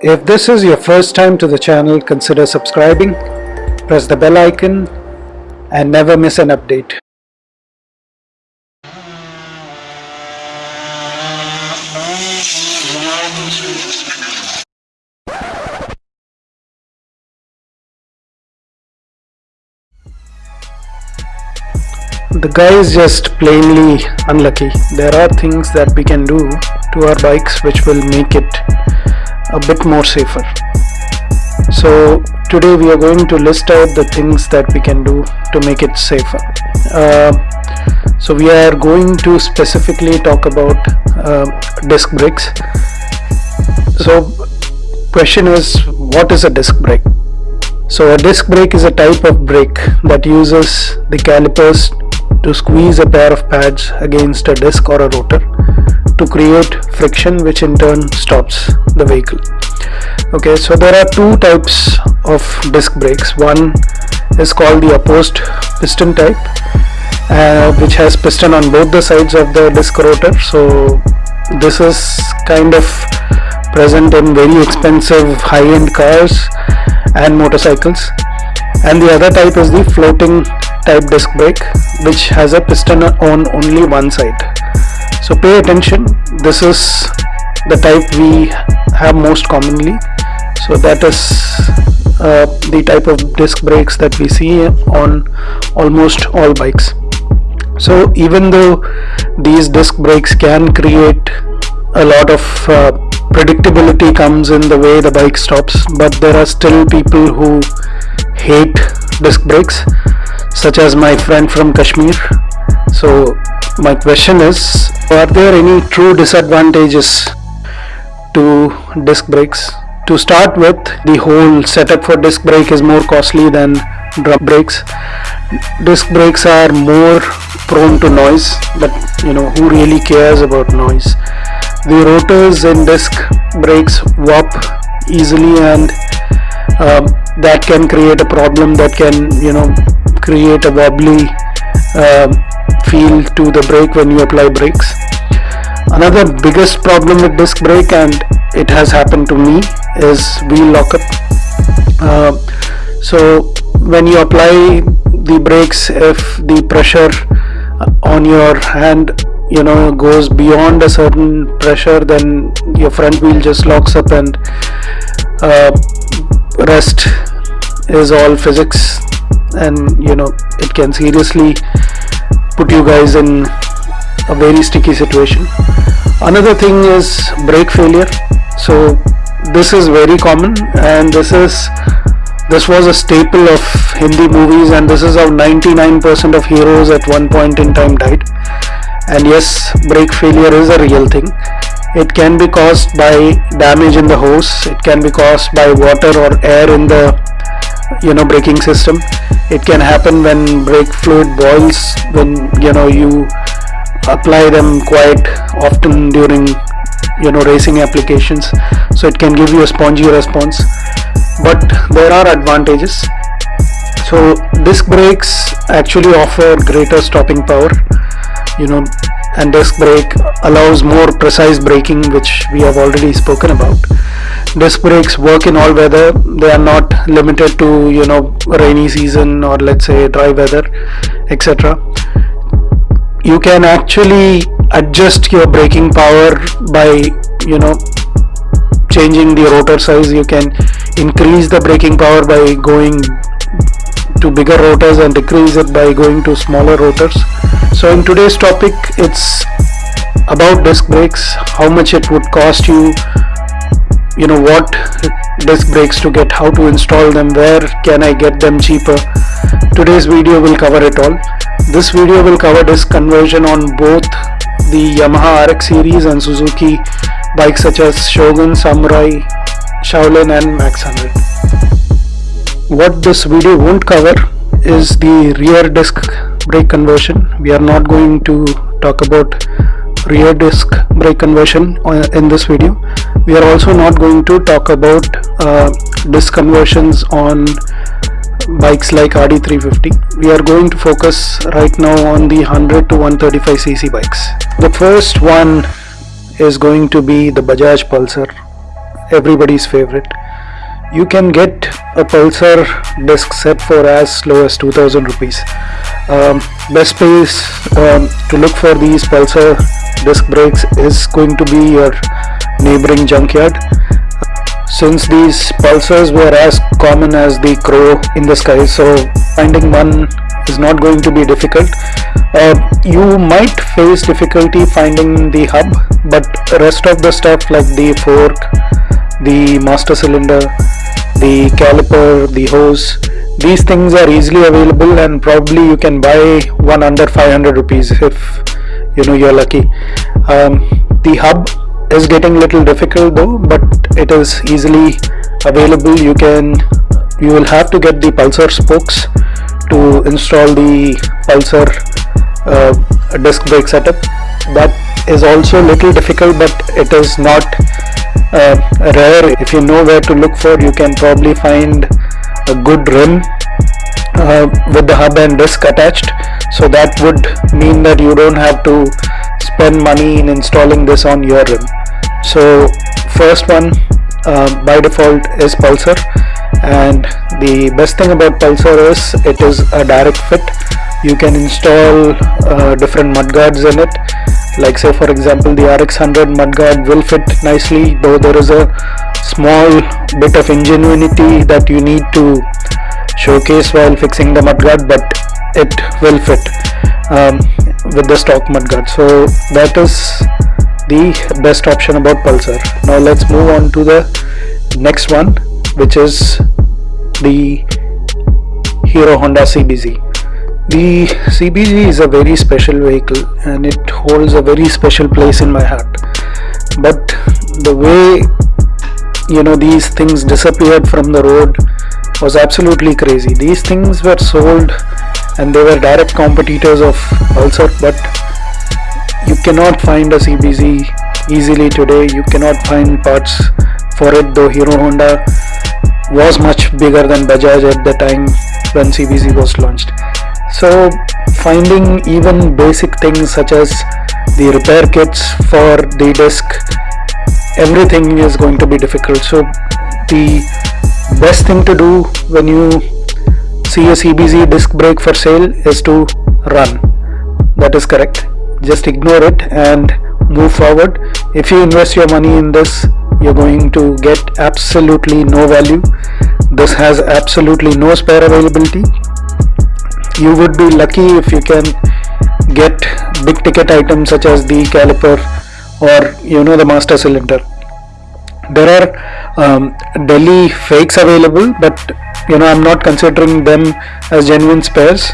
If this is your first time to the channel, consider subscribing, press the bell icon and never miss an update. The guy is just plainly unlucky. There are things that we can do to our bikes which will make it a bit more safer. So today we are going to list out the things that we can do to make it safer. Uh, so we are going to specifically talk about uh, disc brakes. So question is what is a disc brake? So a disc brake is a type of brake that uses the calipers to squeeze a pair of pads against a disc or a rotor to create friction which in turn stops the vehicle. Okay so there are two types of disc brakes. One is called the opposed piston type uh, which has piston on both the sides of the disc rotor. So this is kind of present in very expensive high-end cars and motorcycles. And the other type is the floating type disc brake which has a piston on only one side so pay attention. This is the type we have most commonly. So that is uh, the type of disc brakes that we see on almost all bikes. So even though these disc brakes can create a lot of uh, predictability comes in the way the bike stops but there are still people who hate disc brakes such as my friend from Kashmir. So my question is are there any true disadvantages to disc brakes? To start with the whole setup for disc brake is more costly than drum brakes. Disc brakes are more prone to noise but you know who really cares about noise? The rotors in disc brakes warp easily and um, that can create a problem that can you know create a wobbly uh, feel to the brake when you apply brakes. Another biggest problem with disc brake and it has happened to me is wheel lockup. Uh, so when you apply the brakes if the pressure on your hand you know goes beyond a certain pressure then your front wheel just locks up and uh, rest is all physics and you know it can seriously put you guys in a very sticky situation. Another thing is brake failure. So this is very common and this is this was a staple of Hindi movies and this is how 99% of heroes at one point in time died. And yes brake failure is a real thing. It can be caused by damage in the hose. It can be caused by water or air in the you know braking system. It can happen when brake fluid boils when you know you apply them quite often during you know racing applications. So it can give you a spongy response. But there are advantages. So disc brakes actually offer greater stopping power. You know and disc brake allows more precise braking which we have already spoken about. Disc brakes work in all weather. They are not limited to you know rainy season or let's say dry weather etc you can actually adjust your braking power by you know changing the rotor size. You can increase the braking power by going to bigger rotors and decrease it by going to smaller rotors. So in today's topic it's about disc brakes how much it would cost you you know what disc brakes to get how to install them where can I get them cheaper. Today's video will cover it all. This video will cover disc conversion on both the Yamaha RX series and Suzuki bikes such as Shogun, Samurai, Shaolin and Max 100 what this video won't cover is the rear disc brake conversion. We are not going to talk about rear disc brake conversion uh, in this video. We are also not going to talk about uh, disc conversions on bikes like RD350 we are going to focus right now on the 100 to 135 cc bikes. The first one is going to be the Bajaj Pulsar everybody's favorite you can get a pulsar disc set for as low as 2000 rupees. Um, best place um, to look for these pulsar disc brakes is going to be your neighboring junkyard. Since these pulsars were as common as the crow in the sky so finding one is not going to be difficult. Uh, you might face difficulty finding the hub but rest of the stuff like the fork the master cylinder the caliper the hose. These things are easily available and probably you can buy one under 500 rupees if you know you're lucky. Um, the hub is getting little difficult though but it is easily available. You can you will have to get the pulsar spokes to install the pulsar uh, disc brake setup. That is also little difficult but it is not uh, rare if you know where to look for you can probably find a good rim uh, with the hub and disc attached. So that would mean that you don't have to spend money in installing this on your rim. So first one uh, by default is pulsar. And the best thing about pulsar is it is a direct fit you can install uh, different mudguards in it. Like say for example the RX100 mudguard will fit nicely though there is a small bit of ingenuity that you need to showcase while fixing the mudguard but it will fit um, with the stock mudguard so that is the best option about Pulsar. Now let's move on to the next one which is the Hero Honda CBZ the CBZ is a very special vehicle and it holds a very special place in my heart. But the way you know these things disappeared from the road was absolutely crazy. These things were sold and they were direct competitors of Pulsar but you cannot find a CBZ easily today. You cannot find parts for it though Hero Honda was much bigger than Bajaj at the time when CBZ was launched so finding even basic things such as the repair kits for the disc everything is going to be difficult. So the best thing to do when you see a CBZ disc brake for sale is to run. That is correct. Just ignore it and move forward. If you invest your money in this you're going to get absolutely no value. This has absolutely no spare availability you would be lucky if you can get big ticket items such as the caliper or you know the master cylinder. There are um, Delhi fakes available but you know I'm not considering them as genuine spares.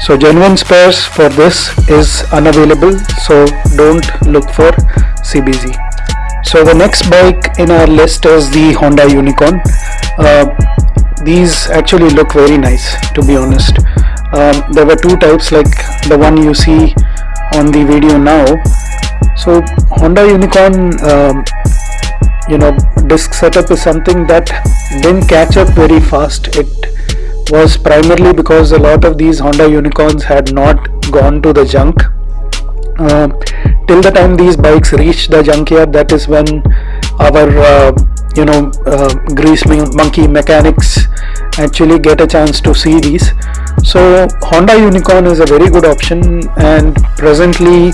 So genuine spares for this is unavailable so don't look for CBZ so the next bike in our list is the Honda Unicorn. Uh, these actually look very nice to be honest um, there were two types like the one you see on the video now. So Honda Unicorn um, you know disk setup is something that didn't catch up very fast. It was primarily because a lot of these Honda Unicorns had not gone to the junk. Uh, till the time these bikes reached the junkyard that is when our uh, you know uh, grease monkey mechanics actually get a chance to see these. So Honda Unicorn is a very good option and presently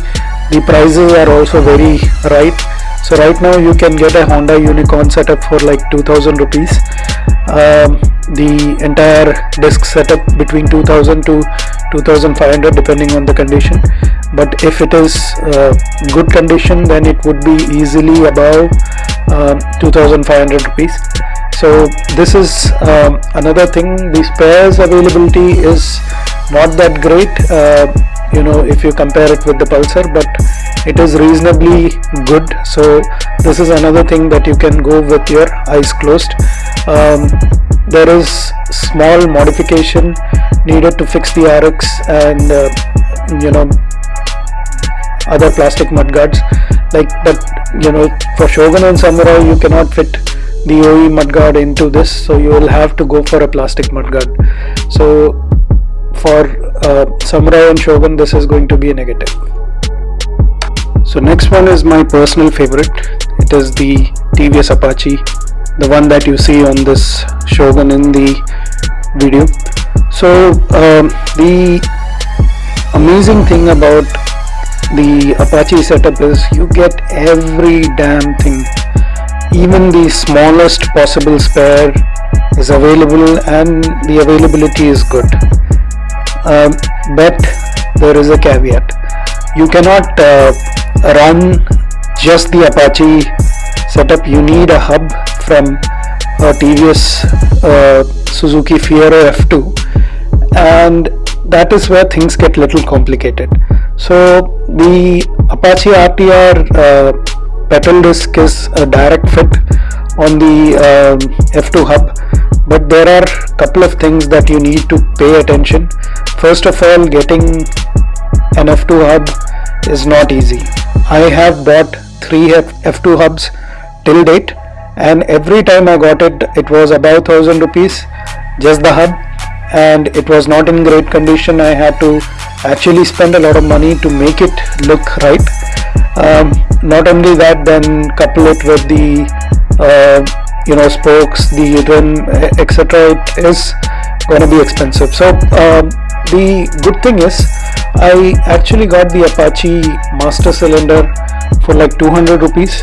the prices are also very right so right now you can get a Honda Unicorn setup for like 2000 rupees. Um, the entire disc setup between 2000 to 2500 depending on the condition. But if it is uh, good condition then it would be easily above uh, 2500 rupees. So this is um, another thing. The spares availability is not that great. Uh, you know if you compare it with the pulsar but it is reasonably good. So this is another thing that you can go with your eyes closed. Um, there is small modification needed to fix the RX and uh, you know other plastic mudguards like but you know for Shogun and Samurai you cannot fit the OE mudguard into this so you will have to go for a plastic mudguard so for uh, Samurai and Shogun this is going to be a negative. So next one is my personal favorite. It is the TVS Apache the one that you see on this Shogun in the video. So um, the amazing thing about the Apache setup is you get every damn thing. Even the smallest possible spare is available and the availability is good um, but there is a caveat. You cannot uh, run just the Apache setup. You need a hub from a TVS uh, Suzuki Fiero F2 and that is where things get a little complicated. So the Apache RTR uh, petal disc is a direct fit on the uh, F2 hub but there are a couple of things that you need to pay attention. First of all getting an F2 hub is not easy. I have bought three F 2 hubs till date and every time I got it it was about thousand rupees just the hub and it was not in great condition. I had to actually spend a lot of money to make it look right. Um, not only that then couple it with the uh, you know spokes the rim etc it is going to be expensive. So um, the good thing is I actually got the Apache master cylinder for like 200 rupees.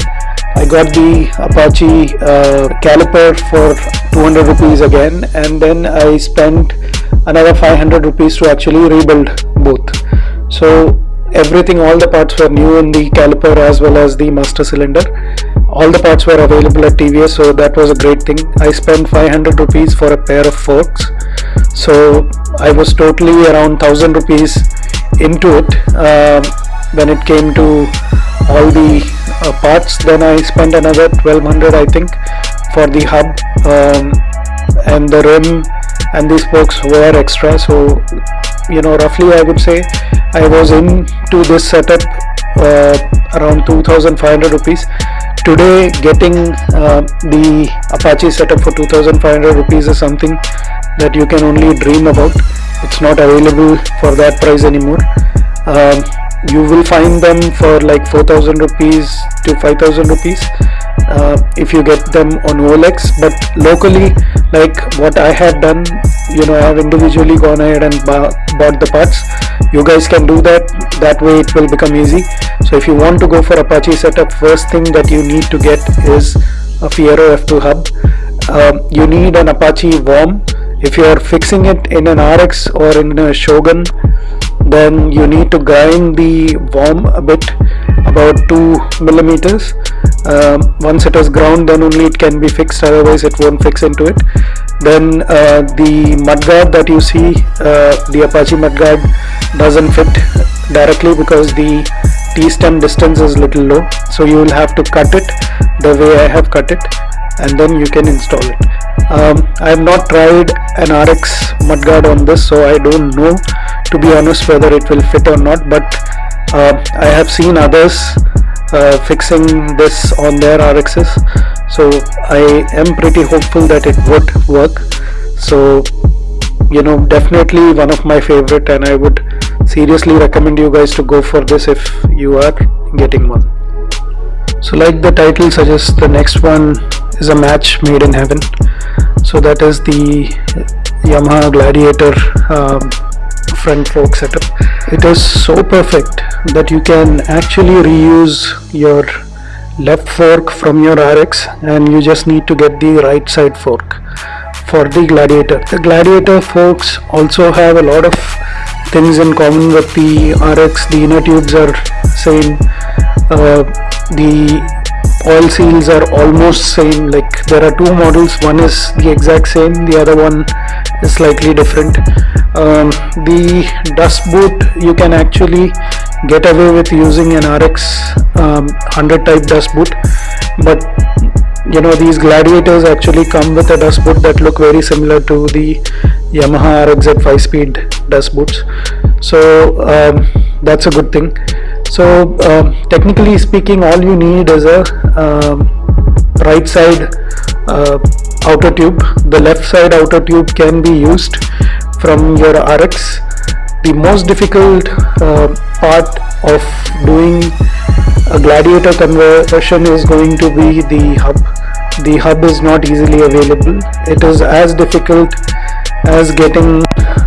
I got the Apache uh, caliper for 200 rupees again and then I spent another 500 rupees to actually rebuild both. So everything all the parts were new in the caliper as well as the master cylinder all the parts were available at TVS so that was a great thing. I spent 500 rupees for a pair of forks. So I was totally around 1000 rupees into it. Uh, when it came to all the uh, parts then I spent another 1200 I think for the hub. Um, and the rim and these spokes were extra so you know roughly I would say I was into this setup uh, around 2500 rupees today getting uh, the Apache setup for 2500 rupees is something that you can only dream about. It's not available for that price anymore. Um, you will find them for like 4000 rupees to 5000 rupees uh, if you get them on OLX but locally like what I have done you know I have individually gone ahead and bought the parts you guys can do that. That way it will become easy. So if you want to go for Apache setup first thing that you need to get is a Fiero F2 hub. Um, you need an Apache worm if you are fixing it in an RX or in a Shogun then you need to grind the worm a bit about 2 millimeters. Um, once it is ground then only it can be fixed otherwise it won't fix into it. Then uh, the mudguard that you see uh, the Apache mudguard doesn't fit directly because the T-stem distance is little low. So you will have to cut it the way I have cut it and then you can install it. Um, I have not tried an RX mudguard on this so I don't know to be honest whether it will fit or not but uh, I have seen others uh, fixing this on their RXs so I am pretty hopeful that it would work. So you know definitely one of my favorite and I would seriously recommend you guys to go for this if you are getting one. So like the title suggests the next one is a match made in heaven. So that is the Yamaha Gladiator um, front fork setup it is so perfect that you can actually reuse your left fork from your RX and you just need to get the right side fork for the Gladiator. The Gladiator forks also have a lot of things in common with the RX. The inner tubes are same. Uh, the oil seals are almost same like there are two models one is the exact same the other one is slightly different. Um, the dust boot you can actually get away with using an RX um, 100 type dust boot but you know these gladiators actually come with a dust boot that look very similar to the Yamaha RXZ 5 speed dust boots. So um, that's a good thing so um, technically speaking all you need is a um, right side uh, outer tube. The left side outer tube can be used from your RX the most difficult uh, part of doing a gladiator conversion is going to be the hub. The hub is not easily available. It is as difficult as getting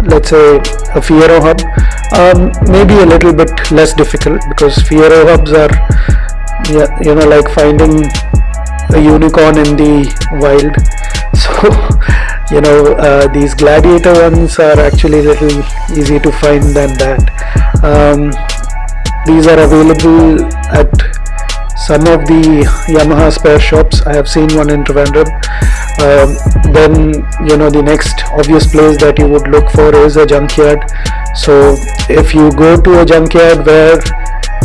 let's say a Fiero hub um, maybe a little bit less difficult because Fiero hubs are yeah, you know like finding a unicorn in the wild. So you know uh, these gladiator ones are actually little easy to find than that. Um, these are available at some of the Yamaha spare shops. I have seen one in Trivandrum um, then you know the next obvious place that you would look for is a junkyard. So if you go to a junkyard where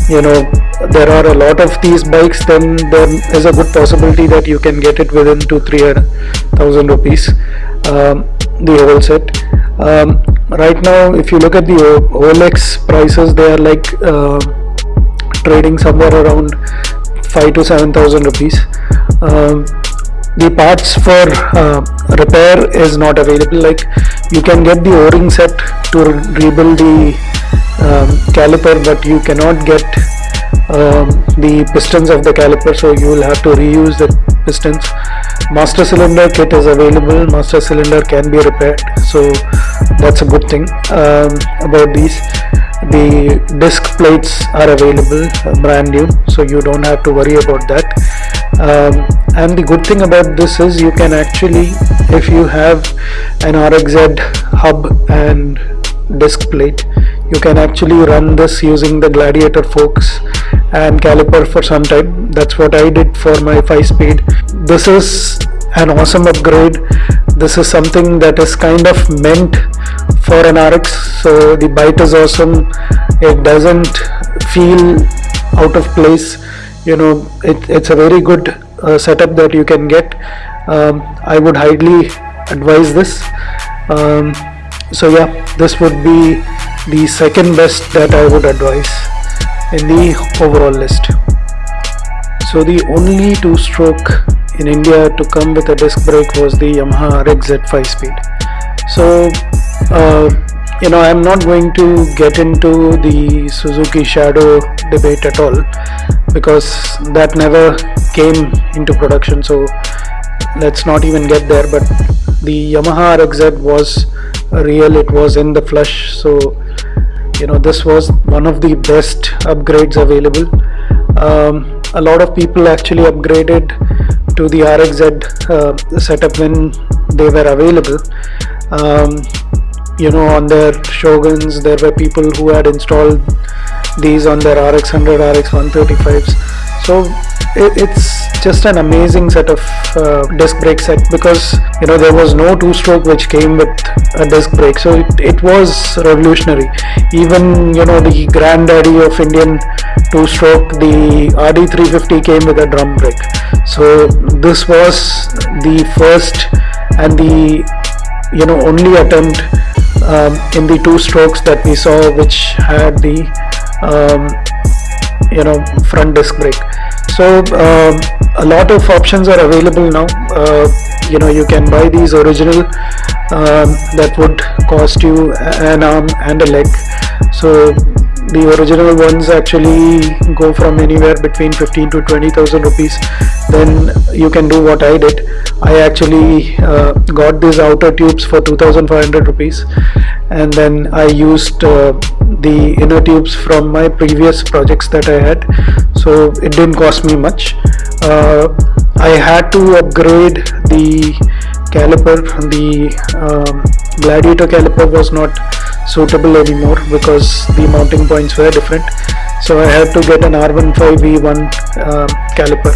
you know there are a lot of these bikes then there is a good possibility that you can get it within two three thousand rupees um, the whole set. Um, right now if you look at the OLX prices they are like uh, trading somewhere around five to seven thousand rupees. Um, the parts for uh, repair is not available. Like you can get the o-ring set to rebuild the um, caliper but you cannot get um, the pistons of the caliper so you will have to reuse the pistons. Master cylinder kit is available. Master cylinder can be repaired so that's a good thing um, about these. The disc plates are available brand new so you don't have to worry about that um, and the good thing about this is you can actually if you have an RXZ hub and disc plate you can actually run this using the gladiator forks and caliper for some time. That's what I did for my 5 speed. This is an awesome upgrade. This is something that is kind of meant for an RX so the bite is awesome. It doesn't feel out of place you know it, it's a very good uh, setup that you can get. Um, I would highly advise this. Um, so yeah this would be the second best that I would advise in the overall list. So the only two-stroke in India to come with a disc brake was the Yamaha RXZ 5-speed so uh, you know I'm not going to get into the Suzuki Shadow debate at all because that never came into production so let's not even get there. But the Yamaha RXZ was real it was in the flush so you know this was one of the best upgrades available. Um, a lot of people actually upgraded to the RXZ uh, setup when they were available. Um, you know on their Shoguns. There were people who had installed these on their RX100 RX135s so it's just an amazing set of uh, disc brake set because you know there was no two-stroke which came with a disc brake. So it, it was revolutionary. Even you know the granddaddy of Indian two-stroke the RD350 came with a drum brake. So this was the first and the you know only attempt um, in the two strokes that we saw which had the um, you know front disc brake. So um, a lot of options are available now. Uh, you know you can buy these original um, that would cost you an arm and a leg. So the original ones actually go from anywhere between 15 to 20,000 rupees. Then you can do what I did. I actually uh, got these outer tubes for 2500 rupees. And then I used uh, the inner tubes from my previous projects that I had. So it didn't cost me much. Uh, I had to upgrade the caliper. The um, gladiator caliper was not suitable anymore because the mounting points were different. So I had to get an R15V1 uh, caliper.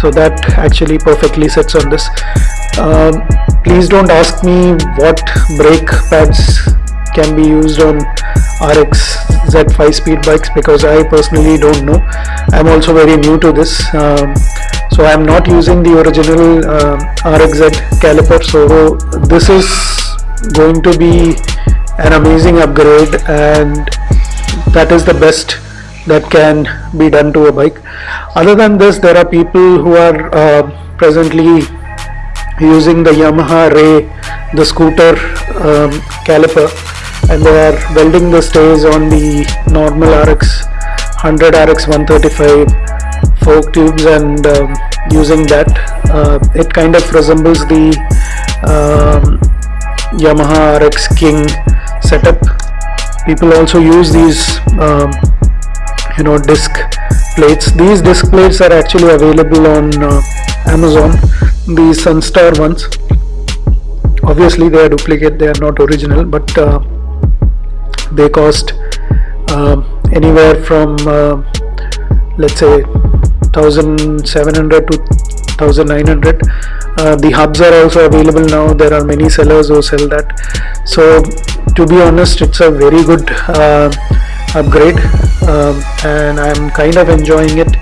So that actually perfectly sits on this. Um, please don't ask me what brake pads can be used on RX Z5 speed bikes because I personally don't know. I'm also very new to this um, so I'm not using the original uh, um, RXZ caliper. So this is going to be an amazing upgrade and that is the best that can be done to a bike. Other than this there are people who are uh, presently using the Yamaha Ray the scooter um, caliper and they are welding the stays on the normal RX 100 RX 135 fork tubes and um, using that. Uh, it kind of resembles the um, Yamaha RX King setup. People also use these um, you know disc plates. These disc plates are actually available on uh, Amazon the Sunstar ones. Obviously they are duplicate they are not original but uh, they cost uh, anywhere from uh, let's say 1700 to 1900 uh, the hubs are also available now. There are many sellers who sell that. So to be honest it's a very good uh, upgrade um, and I'm kind of enjoying it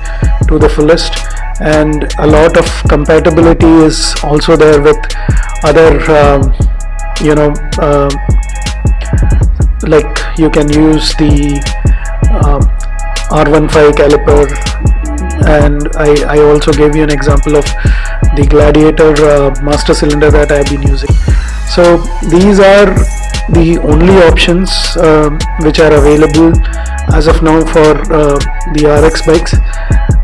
to the fullest. And a lot of compatibility is also there with other um, you know uh, like you can use the uh, R15 caliper. And I, I also gave you an example of the gladiator uh, master cylinder that I have been using. So these are the only options um, which are available as of now for uh, the RX bikes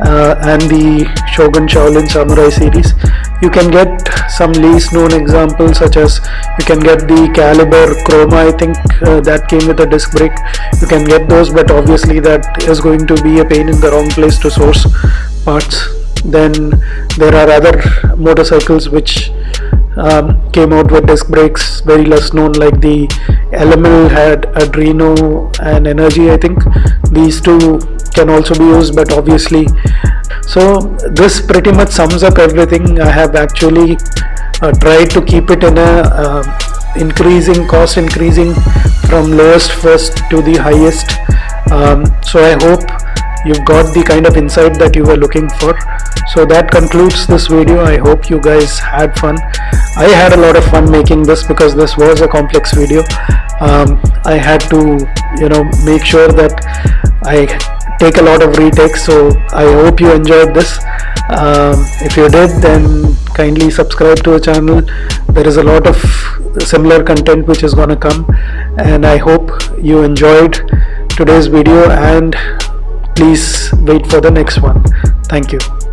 uh, and the Shogun Shaolin Samurai series. You can get some least known examples such as you can get the Caliber Croma I think uh, that came with a disc brake. You can get those but obviously that is going to be a pain in the wrong place to source parts then there are other motorcycles which um, came out with disc brakes very less known like the LML had Adreno and Energy I think. These two can also be used but obviously so this pretty much sums up everything. I have actually uh, tried to keep it in a uh, increasing cost increasing from lowest first to the highest. Um, so I hope you've got the kind of insight that you were looking for. So that concludes this video. I hope you guys had fun. I had a lot of fun making this because this was a complex video. Um, i had to you know make sure that i take a lot of retakes. So i hope you enjoyed this. Um, if you did then kindly subscribe to the channel. There is a lot of similar content which is gonna come. And i hope you enjoyed today's video. And please wait for the next one. Thank you